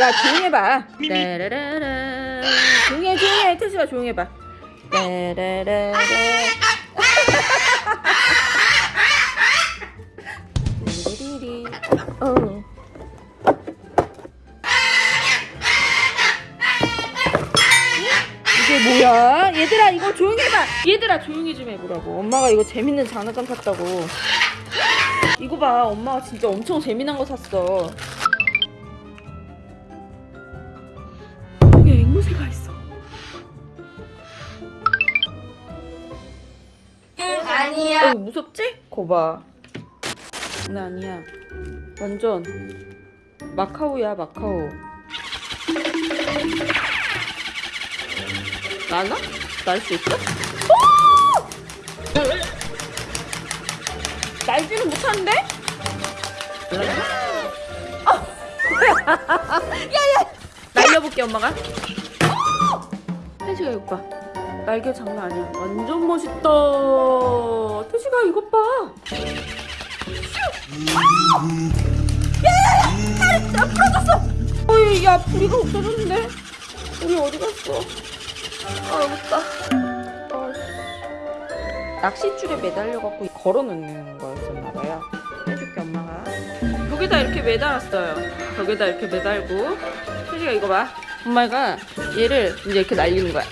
야 조용히 해봐. 따라라라 조용히 해 조용히 해. 태수가 조용히 해봐. 따라라라 리리리 어. 이게 뭐야? 얘들아 이거 조용히 해봐. 얘들아 조용히 좀 해보라고. 엄마가 이거 재밌는 장난감 샀다고. 이거 봐. 엄마가 진짜 엄청 재미난 거 샀어 앵무새가 있어 아니야. 어, 무섭지? 거봐 나 아니야 완전 마카오야 마카오 나나? 날 수 있어? 오! 날지는 못하는데? 아! 야야! 날려볼게 엄마가 태식아 이거 봐. 날개 장난 아니야. 완전 멋있다. 태식아 이것 봐. 야야야! 다리 나 부러졌어. 어이 야 부리가 없어졌는데. 우리 어디 갔어? 아 여깄다. 아, 낚싯줄에 매달려갖고 걸어놓는 거였었나봐요. 해줄게 엄마가. 벽에다 이렇게 매달았어요. 벽에다 이렇게 매달고. 태식아 이거 봐 엄마가 얘를 이제 이렇게 날리는 거야!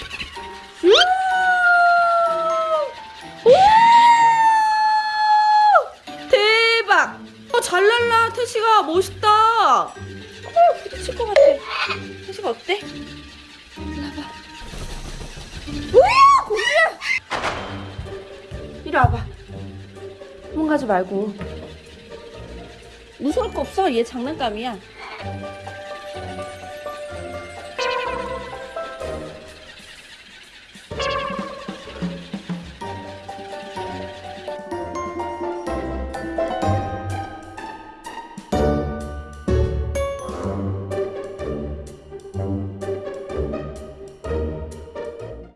대박! 어, 잘 날라 태식아. 멋있다. 어, 부딪힐 것 같아. 태식아 어때? 일로 와봐. 우와 공주야! 이리 와봐. 도망가지 말고. 무서울 거 없어. 얘 장난감이야